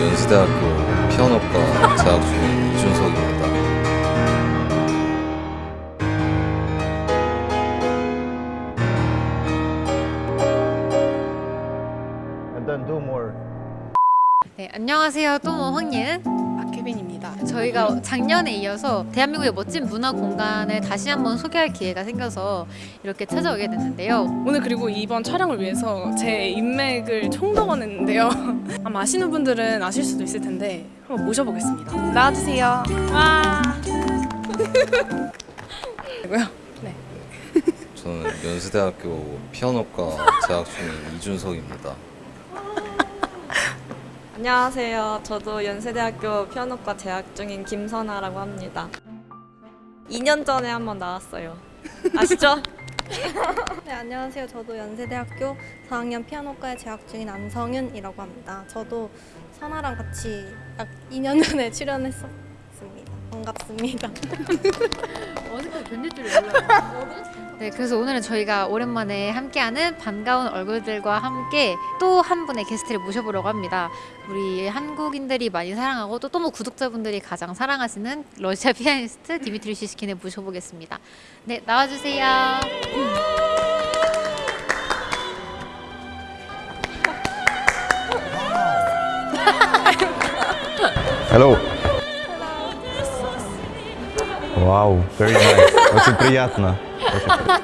연세대학교 피아노과 재학 중인 이준석입니다. and then do more. 네, 안녕하세요. 또모 황예은. 박혜빈입니다. 저희가 작년에 이어서 대한민국의 멋진 문화 공간을 다시 한번 소개할 기회가 생겨서 이렇게 찾아오게 됐는데요. 오늘 그리고 이번 촬영을 위해서 제 인맥을 총동원했는데요. 아마 아시는 분들은 아실 수도 있을 텐데 한번 모셔보겠습니다. 나와주세요. 와. 네. 저는 연세대학교 피아노과 재학 중인 이준석입니다. 안녕하세요. 저도 연세대학교 피아노과 재학 중인 김선아라고 합니다. 2년 전에 한번 나왔어요. 아시죠? 네, 안녕하세요. 저도 연세대학교 4학년 피아노과에 재학 중인 안성윤이라고 합니다. 저도 선아랑 같이 약 2년 전에 출연했었습니다. 반갑습니다. 어디까지 견딜 줄 몰라요. 네, 그래서 오늘은 저희가 오랜만에 함께하는 반가운 얼굴들과 함께 또 한 분의 게스트를 모셔보려고 합니다. 우리 한국인들이 많이 사랑하고 또 또모 구독자분들이 가장 사랑하시는 러시아 피아니스트 디미트리 시스킨을 모셔보겠습니다. 네, 나와주세요. Hello. Wow, very nice. Очень приятно. Okay.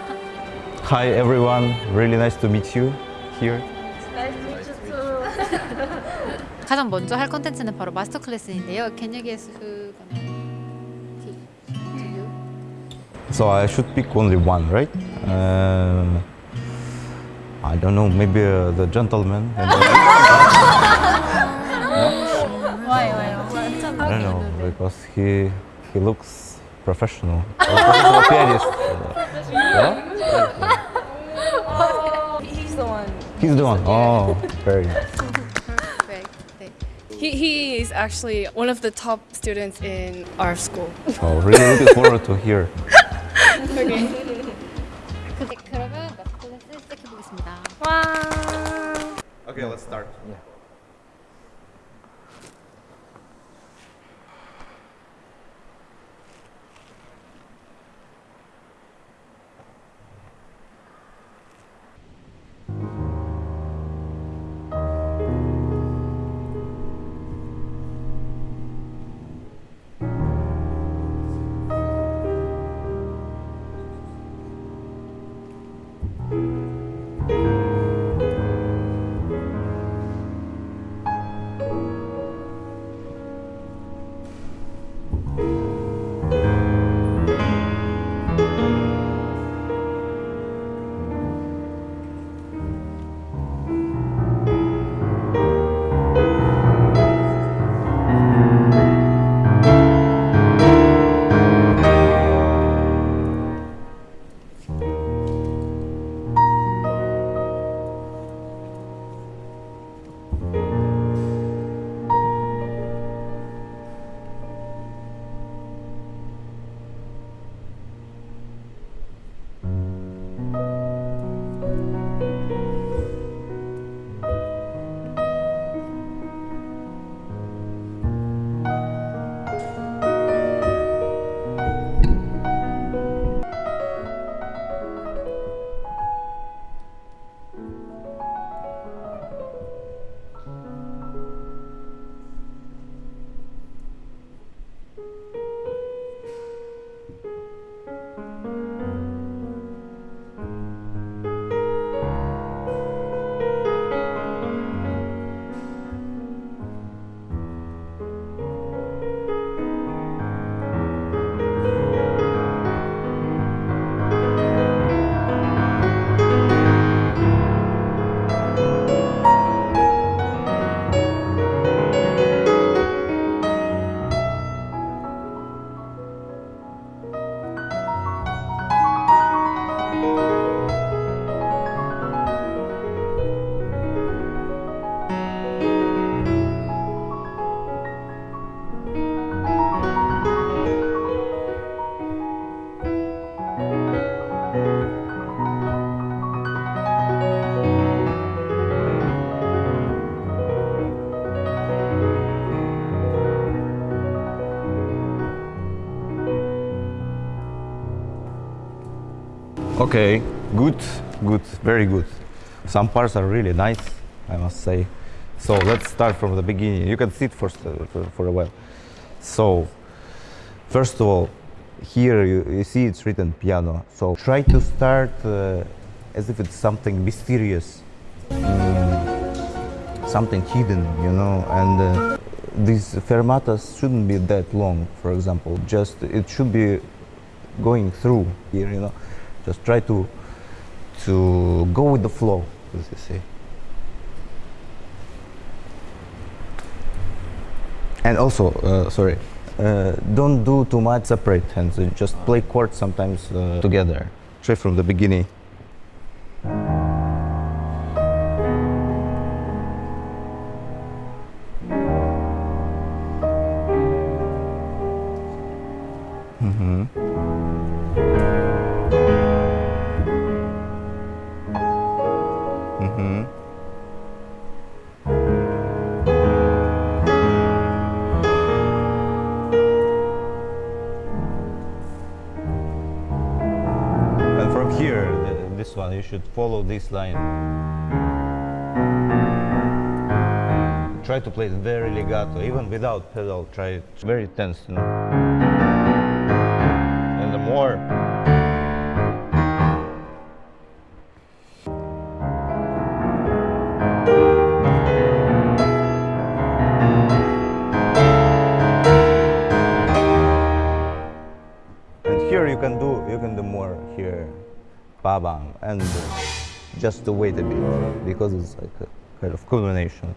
Hi everyone, really nice to meet you here. Nice to meet you too. 가장 먼저 할 콘텐츠는 바로 마스터 클래스인데요. Can you guess who gonna? So I should pick only one, right? Uh, I don't know, maybe uh, the gentleman. no? Why, why, why? I don't know, because he he looks professional. Professional pianist. Yeah? He's the one. He's the one. Oh, very nice. Perfect. 네. He, he is actually one of the top students in our school. Oh, really looking forward to hear. 네, 그러면 마스터 클래스 시작해 보겠습니다. 와. Okay, let's start. Okay, good, good, very good. Some parts are really nice, I must say. So let's start from the beginning. You can sit for, for, a while. So, first of all, here you, you see it's written piano. So try to start uh, as if it's something mysterious, something hidden, you know, and uh, these fermatas shouldn't be that long, for example. Just it should be going through here, you know. Just try to to go with the flow, as you say. And also, uh, sorry, uh, don't do too much separate hands. Just play chords sometimes uh, together. Try from the beginning. Mhm. Follow this line. Try to play it very legato, even without pedal. Try it very tense. And the more. Ba bang, and uh, just to wait a bit because it's like a kind of culmination.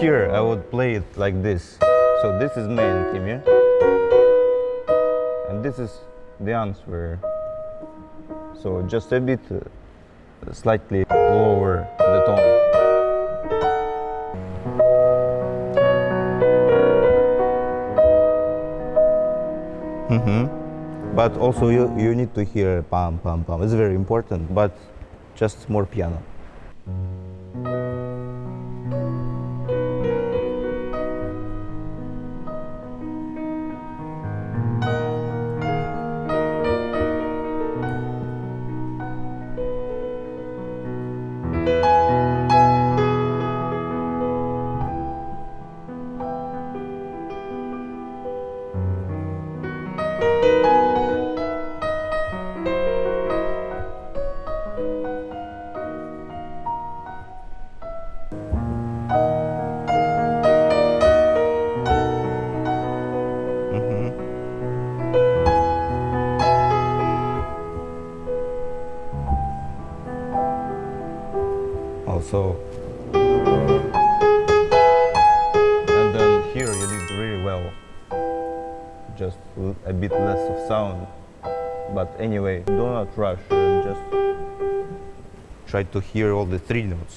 Here I would play it like this. So this is main theme, yeah? And this is the answer. So just a bit uh, slightly lower the tone. Mm-hmm. But also you, you need to hear pam pam pam. It's very important, but just more piano. Just a bit less of sound. But anyway do not rush and just try to hear all the three notes.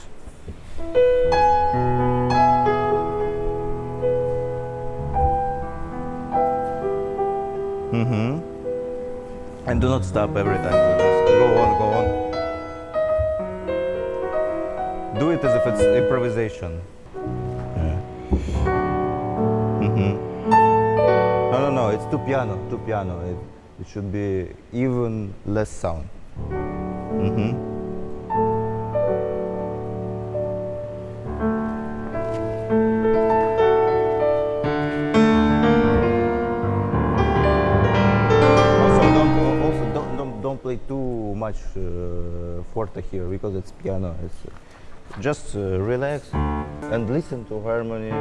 Mm-hmm. And do not stop every time just go on go on. Do it as if it's improvisation. Too piano. Too piano. It, it should be even less sound. Mm -hmm. Also, don't also don't don't, don't play too much uh, forte here because it's piano. It's uh, just uh, relax and listen to harmony.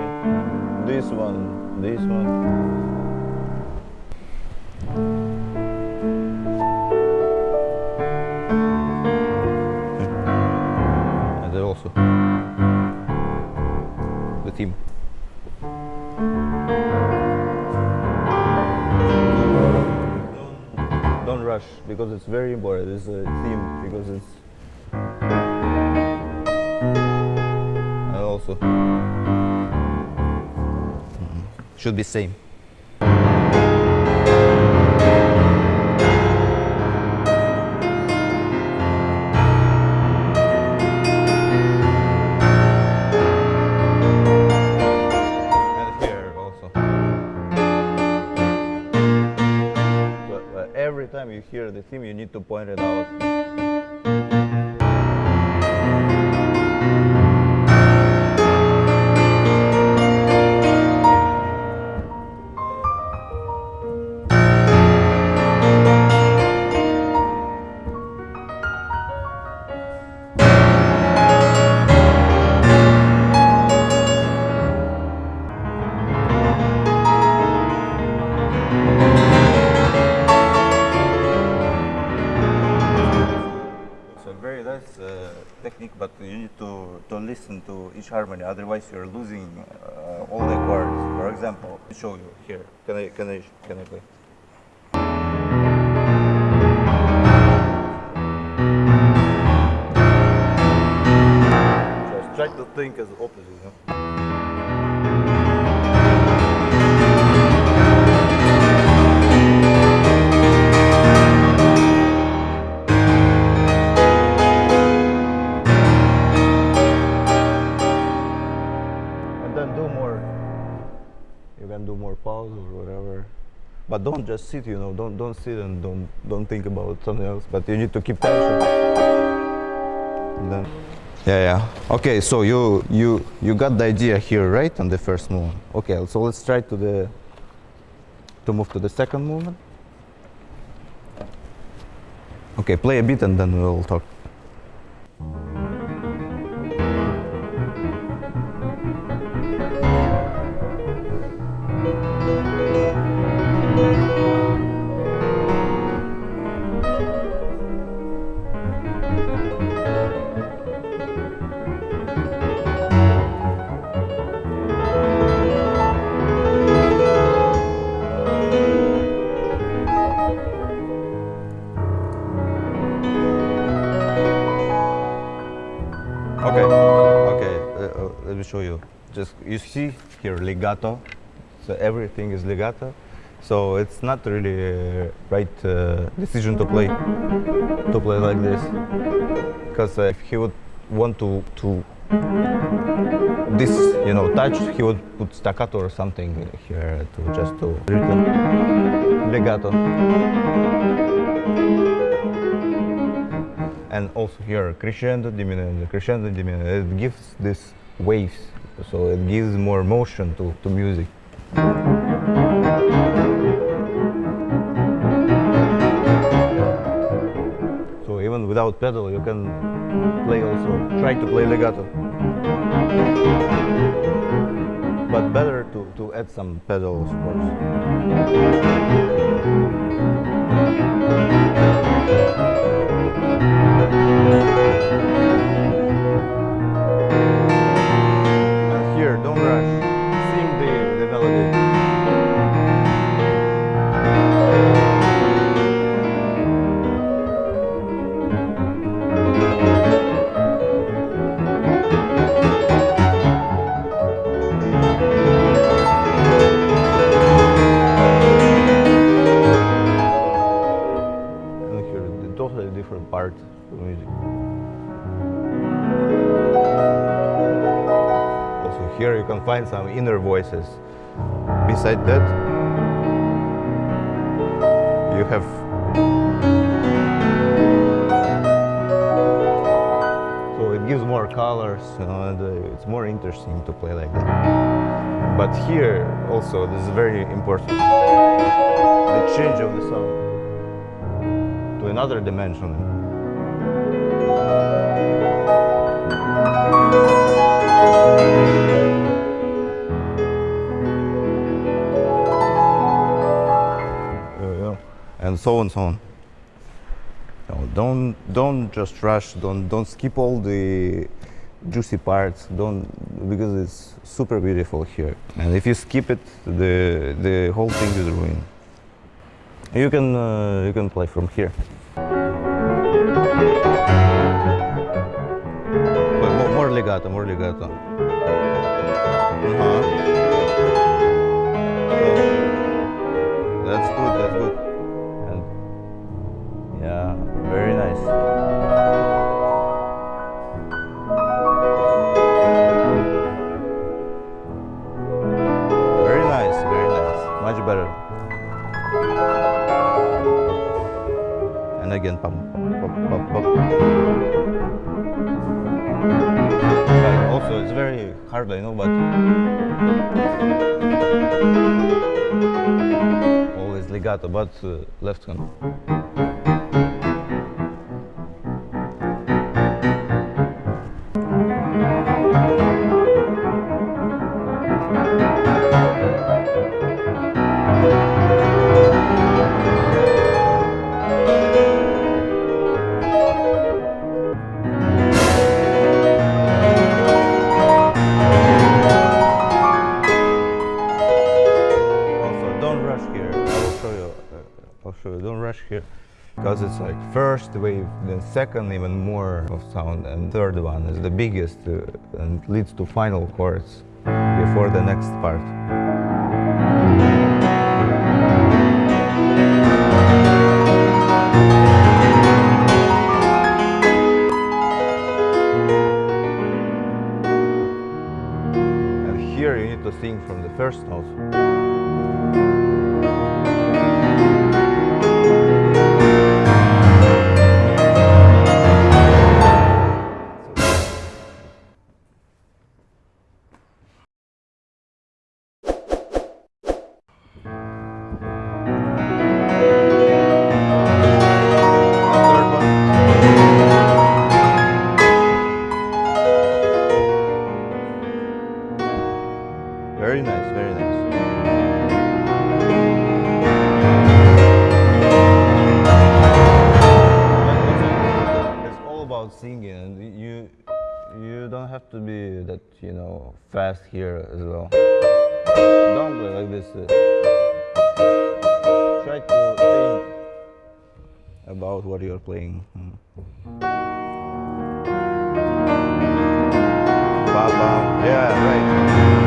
This one, this one. Rush because it's very important. It's a theme because it's and also Mhm. should be same. The theme, you need to point it out. Show you here. Can I can I can I play? Just try to think as opposite. You just sit. You know, don't don't sit and don't don't think about something else. But you need to keep tension. Then, yeah, yeah. Okay, so you you you got the idea here, right, on the first movement. Okay, so let's try to the to move to the second movement. Okay, play a bit and then we'll talk. Show you. Just you see here legato. So everything is legato. So it's not really uh, right uh, decision to play to play like this. Because uh, if he would want to to this you know touch, he would put staccato or something here to just to legato. and also here crescendo diminuendo crescendo diminuendo it gives this waves so it gives more motion to, to music. So even without pedal you can play also try to play legato. But better to, to add some pedals of course music. Also here you can find some inner voices. Beside that, you have so it gives more colors, and uh, it's more interesting to play like that. But here also, this is very important. The change of the sound to another dimension. And so on, so on. Know, don't don't just rush. Don't don't skip all the juicy parts. Don't because it's super beautiful here. And if you skip it, the the whole thing is ruined. You can uh, you can play from here. More, more legato, more legato. Uh-huh. That's good. That's good. But uh, left hand. First wave, then second even more of sound, and third one is the biggest uh, and leads to final chords before the next part. And here you need to sing from the first note. Singing, you you don't have to be that you know fast here as well. Don't play like this. uh, Try to think about what you're playing. Bam. Yeah, right.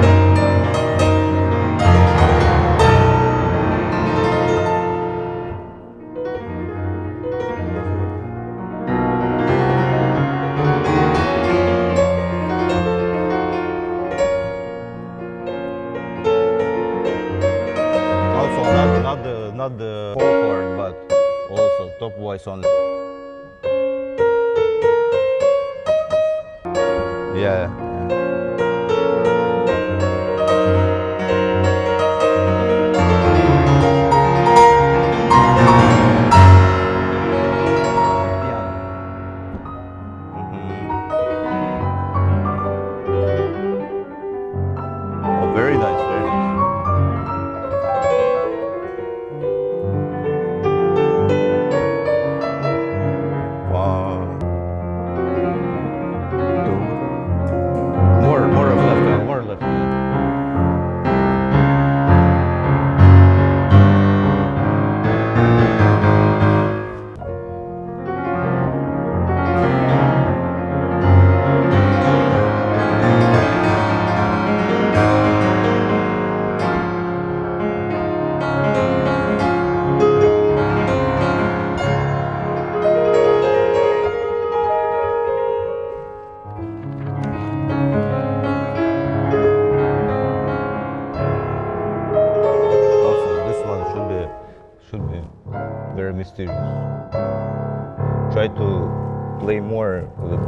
Chord, but also top voice only. Yeah. yeah.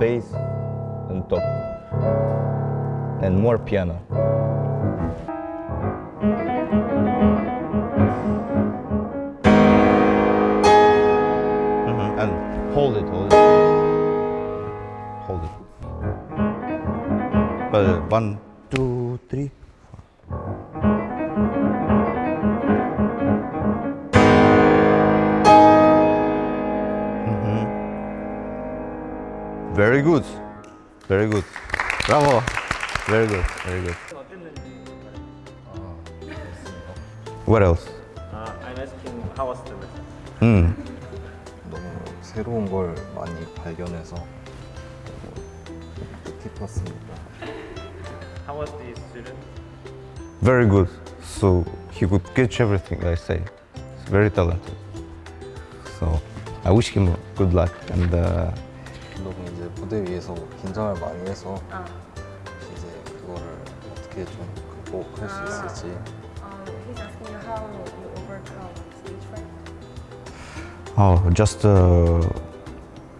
Bass and top and more piano. Mhm, And hold it, hold it, hold it. Uh, one, two, three. Very good. Very good. Bravo. Very good. Very good. What else? Uh, I'm asking how was the lesson? Mm. 너무 새로운 걸 많이 발견해서 너무 뜻깊었습니다. How was the student? Very good. So he could catch everything I say. He's very talented. So I wish him good luck and uh, 너무 이제 무대 위에서 긴장을 많이 해서 이제 그거를 어떻게 좀 극복할 수 있을지 he's asking you how you overcome stage fright. oh, just uh,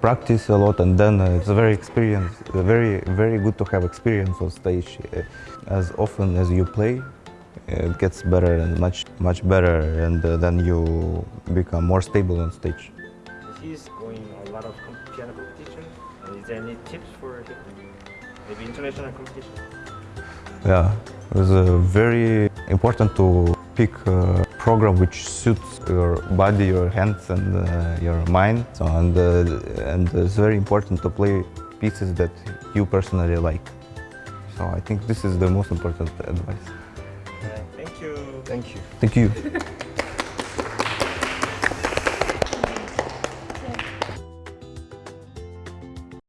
practice a lot and then uh, it's a very experience, uh, very very good to have experience on stage. Uh, as often as you play, it gets better and much much better, and uh, then you become more stable on stage. He's going a lot of there any tips for him? Maybe international competition? Yeah, it's uh, very important to pick a program which suits your body, your hands, and uh, your mind. So, and uh, and it's very important to play pieces that you personally like. So I think this is the most important advice. thank you. thank you. Thank you.